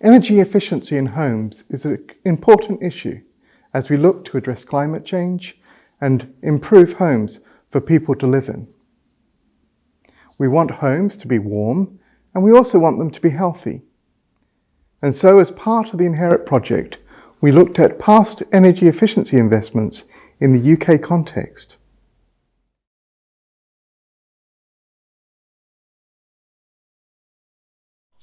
Energy efficiency in homes is an important issue as we look to address climate change and improve homes for people to live in. We want homes to be warm and we also want them to be healthy. And so as part of the Inherit project, we looked at past energy efficiency investments in the UK context.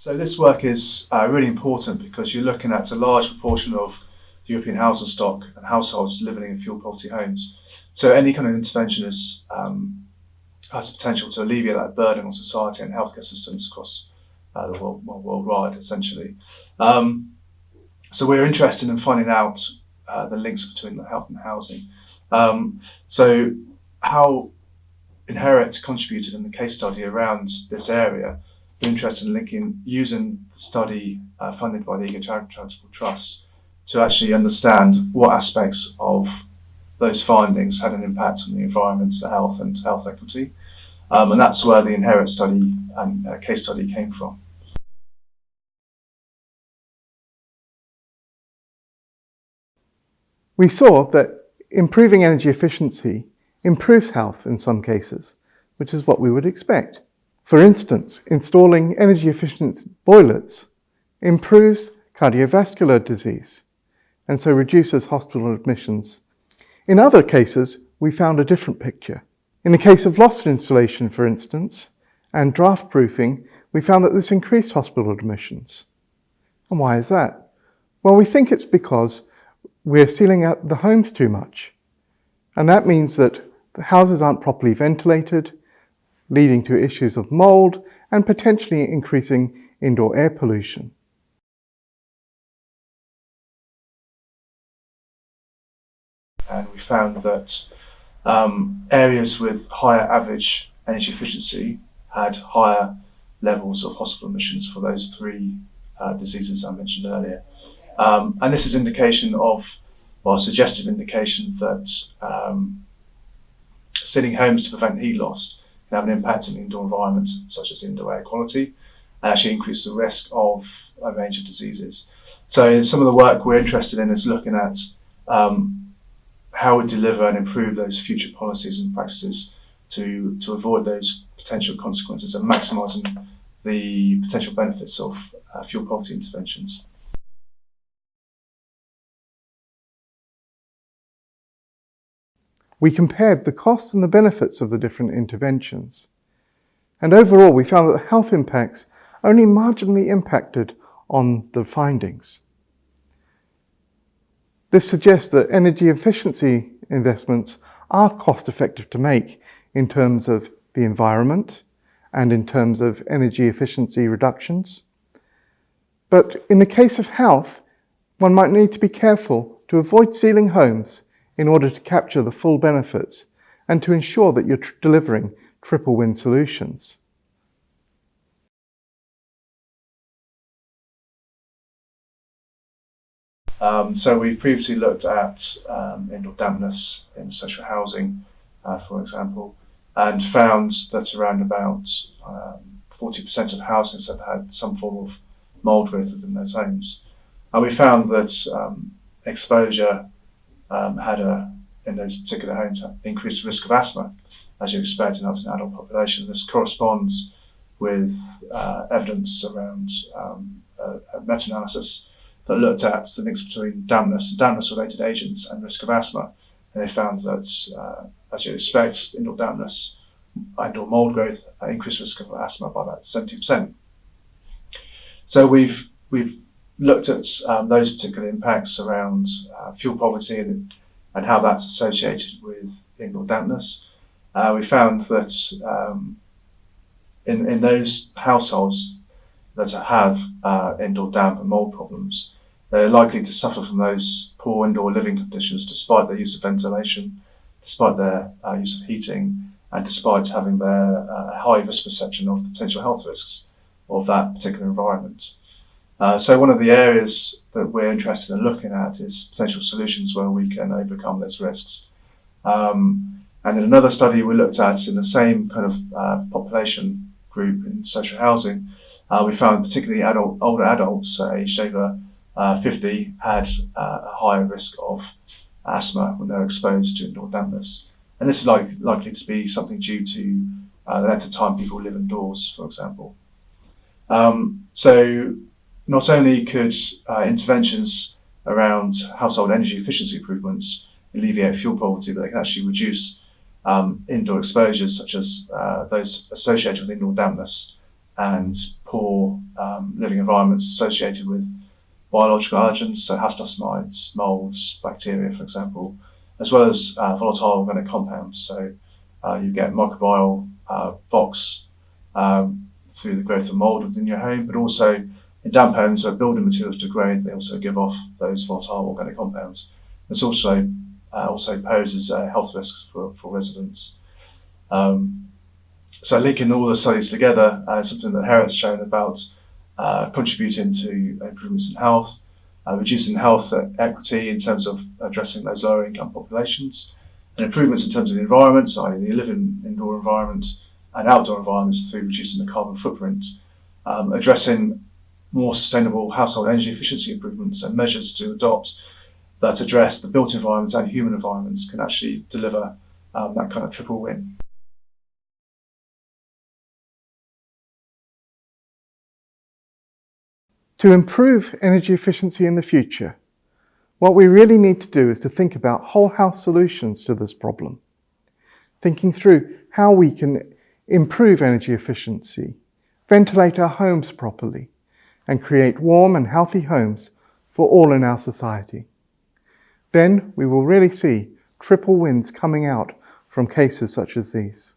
So this work is uh, really important because you're looking at a large proportion of European housing stock and households living in fuel poverty homes. So any kind of intervention is, um, has the potential to alleviate that burden on society and healthcare systems across uh, the world, well, worldwide, essentially. Um, so we're interested in finding out uh, the links between the health and housing. Um, so how Inherit contributed in the case study around this area interested in linking using the study uh, funded by the Eagle Transport Trust to actually understand what aspects of those findings had an impact on the environment, the health and health equity. Um, and that's where the Inherit study and uh, case study came from. We saw that improving energy efficiency improves health in some cases, which is what we would expect. For instance, installing energy efficient boilers improves cardiovascular disease and so reduces hospital admissions. In other cases, we found a different picture. In the case of loft insulation, for instance, and draft proofing, we found that this increased hospital admissions. And why is that? Well, we think it's because we're sealing out the homes too much. And that means that the houses aren't properly ventilated, leading to issues of mould and potentially increasing indoor air pollution. And we found that um, areas with higher average energy efficiency had higher levels of hospital admissions for those three uh, diseases I mentioned earlier. Um, and this is indication of, well, suggestive indication that um, sitting homes to prevent heat loss can have an impact on indoor environments such as indoor air quality and actually increase the risk of a range of diseases. So some of the work we're interested in is looking at um, how we deliver and improve those future policies and practices to, to avoid those potential consequences and maximising the potential benefits of uh, fuel poverty interventions. We compared the costs and the benefits of the different interventions. And overall, we found that the health impacts only marginally impacted on the findings. This suggests that energy efficiency investments are cost effective to make in terms of the environment and in terms of energy efficiency reductions. But in the case of health, one might need to be careful to avoid sealing homes in order to capture the full benefits and to ensure that you're delivering triple win solutions. Um, so we've previously looked at um, indoor dampness in social housing, uh, for example, and found that around about 40% um, of houses have had some form of mould within their homes. And we found that um, exposure um, had a, in those particular homes, increased risk of asthma, as you expect in an adult population. This corresponds with uh, evidence around um, a, a meta-analysis that looked at the links between dampness and dampness-related agents and risk of asthma. And they found that, uh, as you expect, indoor dampness and/or mold growth increased risk of asthma by about 70%. So we've we've looked at um, those particular impacts around uh, fuel poverty and, and how that's associated with indoor dampness. Uh, we found that um, in, in those households that have uh, indoor damp and mold problems, they're likely to suffer from those poor indoor living conditions despite their use of ventilation, despite their uh, use of heating, and despite having their uh, high risk perception of potential health risks of that particular environment. Uh, so one of the areas that we're interested in looking at is potential solutions where we can overcome those risks. Um, and in another study we looked at in the same kind of uh, population group in social housing, uh, we found particularly adult, older adults uh, aged over uh, 50 had uh, a higher risk of asthma when they're exposed to indoor dampness. And this is like, likely to be something due to the length of time people live indoors, for example. Um, so not only could uh, interventions around household energy efficiency improvements alleviate fuel poverty, but they can actually reduce um, indoor exposures such as uh, those associated with indoor dampness and poor um, living environments associated with biological allergens, so house dust mites, molds, bacteria, for example, as well as uh, volatile organic compounds. So uh, you get microbial uh, VOCs um, through the growth of mold within your home, but also in damp homes where building materials degrade, they also give off those volatile organic compounds. This also uh, also poses uh, health risks for, for residents. Um, so linking all the studies together, uh, something that Herit's shown about uh, contributing to improvements in health, uh, reducing health equity in terms of addressing those lower income populations, and improvements in terms of the environment, so the living indoor environment and outdoor environments through reducing the carbon footprint, um, addressing more sustainable household energy efficiency improvements and measures to adopt that address the built environments and human environments can actually deliver um, that kind of triple win. To improve energy efficiency in the future, what we really need to do is to think about whole house solutions to this problem. Thinking through how we can improve energy efficiency, ventilate our homes properly, and create warm and healthy homes for all in our society. Then we will really see triple wins coming out from cases such as these.